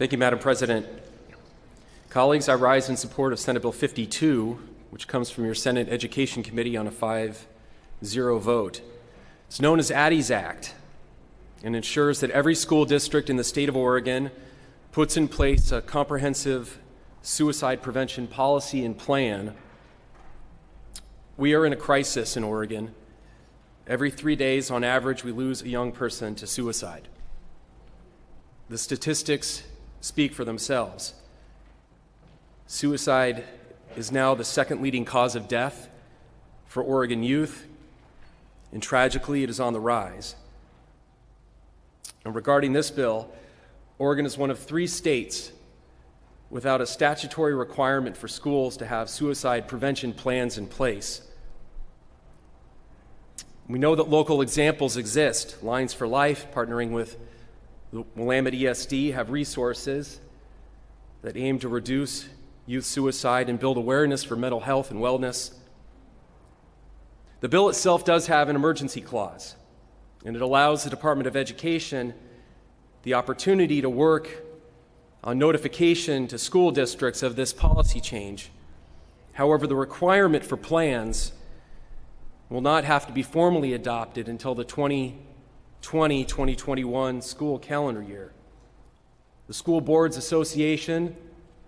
Thank you, Madam President. Colleagues, I rise in support of Senate Bill 52, which comes from your Senate Education Committee on a 5 0 vote. It's known as Adi's Act and ensures that every school district in the state of Oregon puts in place a comprehensive suicide prevention policy and plan. We are in a crisis in Oregon. Every three days, on average, we lose a young person to suicide. The statistics speak for themselves. Suicide is now the second leading cause of death for Oregon youth, and tragically, it is on the rise. And regarding this bill, Oregon is one of three states without a statutory requirement for schools to have suicide prevention plans in place. We know that local examples exist. Lines for Life, partnering with the Willamette ESD, have resources that aim to reduce youth suicide and build awareness for mental health and wellness. The bill itself does have an emergency clause, and it allows the Department of Education the opportunity to work on notification to school districts of this policy change. However, the requirement for plans will not have to be formally adopted until the 2020 2021 school calendar year. The School Boards Association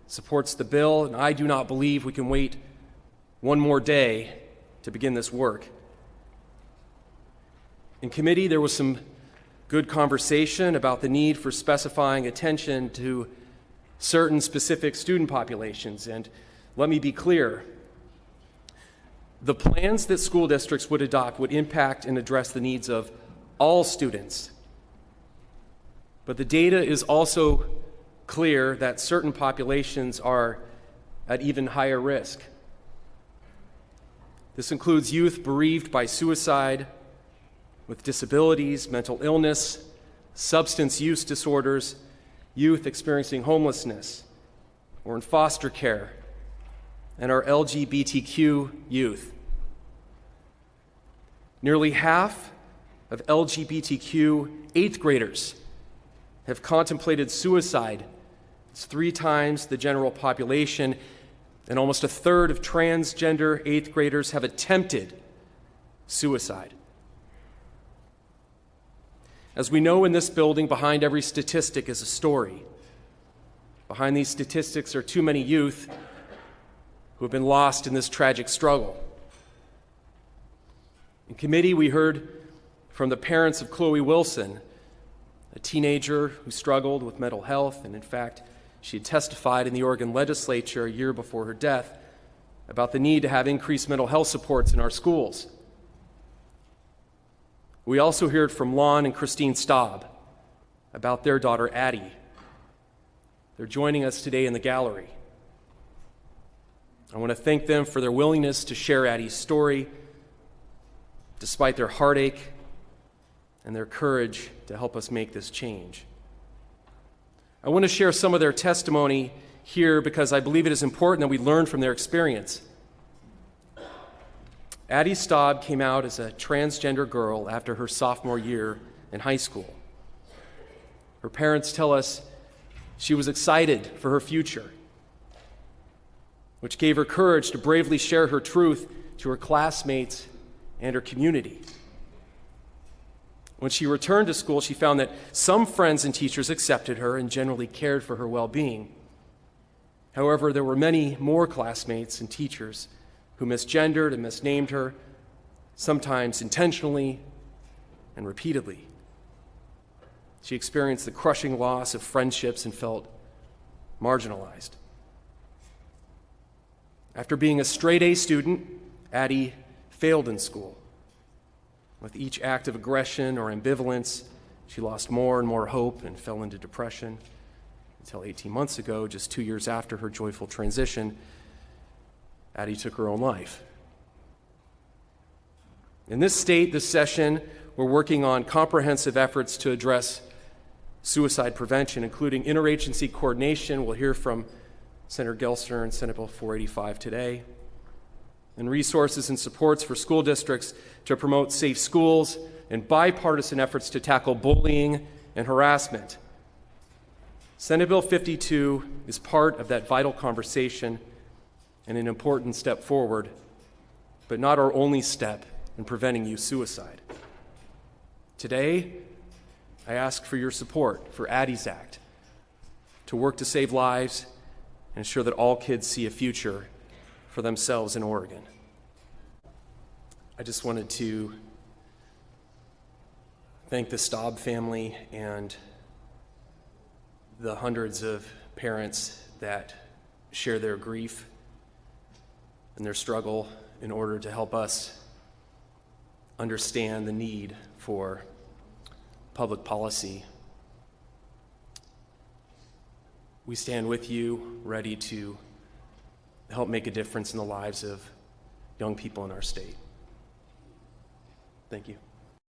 supports the bill, and I do not believe we can wait one more day to begin this work. In committee, there was some good conversation about the need for specifying attention to certain specific student populations. And let me be clear the plans that school districts would adopt would impact and address the needs of all students. But the data is also clear that certain populations are at even higher risk. This includes youth bereaved by suicide, with disabilities, mental illness, substance use disorders, youth experiencing homelessness, or in foster care, and our LGBTQ youth. Nearly half of LGBTQ eighth graders have contemplated suicide. It's three times the general population, and almost a third of transgender eighth graders have attempted suicide. As we know in this building, behind every statistic is a story. Behind these statistics are too many youth who have been lost in this tragic struggle. In committee, we heard from the parents of Chloe Wilson, a teenager who struggled with mental health, and in fact, she had testified in the Oregon legislature a year before her death about the need to have increased mental health supports in our schools. We also heard from Lon and Christine Staub about their daughter Adi. They're joining us today in the gallery. I want to thank them for their willingness to share Adi's story, despite their heartache and their courage to help us make this change. I want to share some of their testimony here because I believe it is important that we learn from their experience. Adi Staub came out as a transgender girl after her sophomore year in high school. Her parents tell us she was excited for her future, which gave her courage to bravely share her truth to her classmates and her community. When she returned to school, she found that some friends and teachers accepted her and generally cared for her well being. However, there were many more classmates and teachers who misgendered and misnamed her, sometimes intentionally and repeatedly. She experienced the crushing loss of friendships and felt marginalized. After being a straight A student, Adi failed in school. With each act of aggression or ambivalence, she lost more and more hope and fell into depression until 18 months ago, just two years after her joyful transition, Adi took her own life. In this state, this session, we're working on comprehensive efforts to address suicide prevention, including interagency coordination. We'll hear from Senator Gelser and Senate Bill 485 today, and resources and supports for school districts to promote safe schools and bipartisan efforts to tackle bullying and harassment. Senate Bill 52 is part of that vital conversation and an important step forward, but not our only step in preventing youth suicide. Today, I ask for your support for Adi's Act to work to save lives and ensure that all kids see a future for themselves in Oregon. I just wanted to thank the Staub family and the hundreds of parents that share their grief and their struggle in order to help us understand the need for public policy. We stand with you, ready to help make a difference in the lives of young people in our state. Thank you.